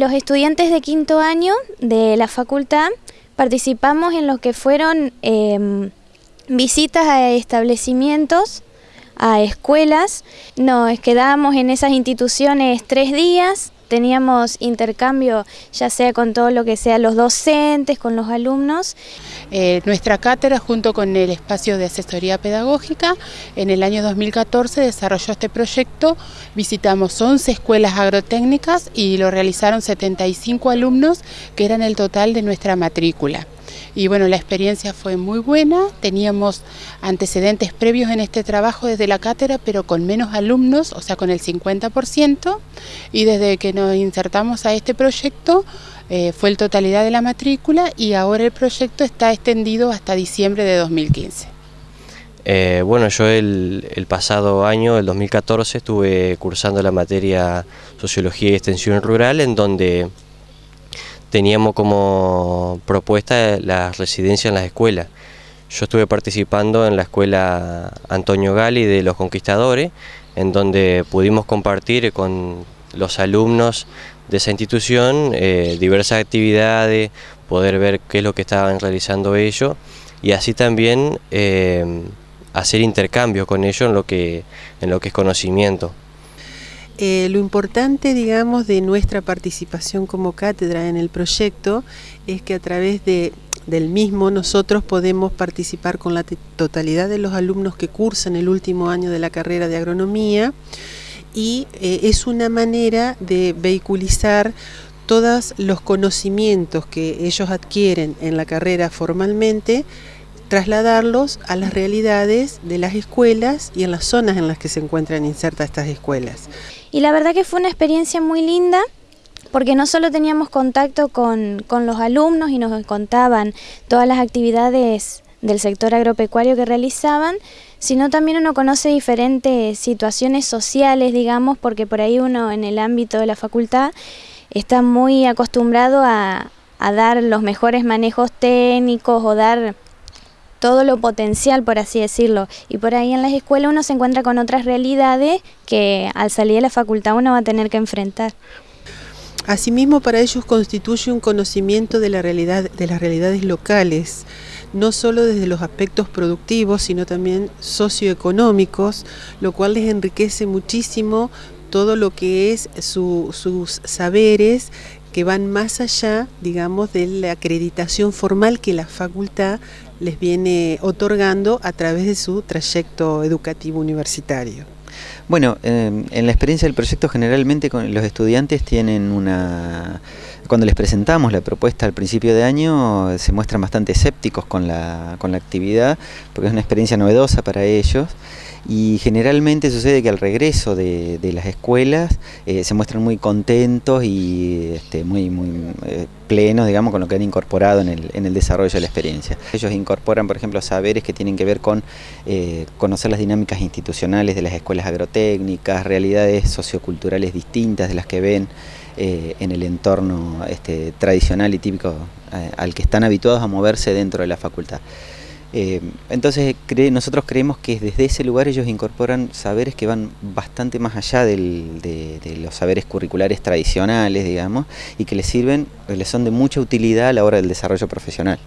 los estudiantes de quinto año de la facultad participamos en lo que fueron em, visitas a establecimientos, a escuelas, nos quedábamos en esas instituciones tres días, teníamos intercambio ya sea con todo lo que sea los docentes, con los alumnos. Eh, nuestra cátedra junto con el espacio de asesoría pedagógica en el año 2014 desarrolló este proyecto, visitamos 11 escuelas agrotécnicas y lo realizaron 75 alumnos que eran el total de nuestra matrícula y bueno, la experiencia fue muy buena, teníamos antecedentes previos en este trabajo desde la cátedra, pero con menos alumnos, o sea, con el 50%, y desde que nos insertamos a este proyecto eh, fue el totalidad de la matrícula y ahora el proyecto está extendido hasta diciembre de 2015. Eh, bueno, yo el, el, pasado año, el 2014, estuve cursando la materia Sociología y Extensión Rural, en donde teníamos como propuesta la residencia en las escuelas. Yo estuve participando en la escuela Antonio Gali de los Conquistadores, en donde pudimos compartir con los alumnos de esa institución eh, diversas actividades, poder ver qué es lo que estaban realizando ellos y así también eh, hacer intercambio con ellos en lo que, en lo que es conocimiento. Eh, lo importante, digamos, de nuestra participación como cátedra en el proyecto es que a través de, del mismo nosotros podemos participar con la totalidad de los alumnos que cursan el último año de la carrera de agronomía y eh, es una manera de vehiculizar todos los conocimientos que ellos adquieren en la carrera formalmente trasladarlos a las realidades de las escuelas y en las zonas en las que se encuentran insertas estas escuelas. Y la verdad que fue una experiencia muy linda porque no solo teníamos contacto con, los alumnos y nos contaban todas las actividades del sector agropecuario que realizaban, sino también uno conoce diferentes situaciones sociales, digamos, porque por ahí uno en el ámbito de la facultad está muy acostumbrado a, a dar los mejores manejos técnicos o dar todo lo potencial, por así decirlo. Y por ahí en las escuelas uno se encuentra con otras realidades que al salir de la facultad uno va a tener que enfrentar. Asimismo, para ellos constituye un conocimiento de, la realidad, de las realidades locales, no solo desde los aspectos productivos, sino también socioeconómicos, lo cual les enriquece muchísimo todo lo que es sus saberes que van más allá, digamos, de la acreditación formal que la facultad les viene otorgando a través de su trayecto educativo universitario. Bueno, em, en la experiencia del proyecto generalmente los estudiantes tienen una... Cuando les presentamos la propuesta al principio de año se muestran bastante escépticos con la, con la actividad porque es una experiencia novedosa para ellos y generalmente sucede que al regreso de, las escuelas eh, se muestran muy contentos y este, muy, muy eh, plenos, digamos, con lo que han incorporado en el, en el, desarrollo de la experiencia. Ellos incorporan, por ejemplo, saberes que tienen que ver con eh, conocer las dinámicas institucionales de las escuelas agrotécnicas, realidades socioculturales distintas de las que ven en el entorno este, tradicional y típico al que están habituados a moverse dentro de la facultad. Eh, entonces nosotros creemos que desde ese lugar ellos incorporan saberes que van bastante más allá de, los saberes curriculares tradicionales, digamos, y que les sirven, les son de mucha utilidad a la hora del desarrollo profesional.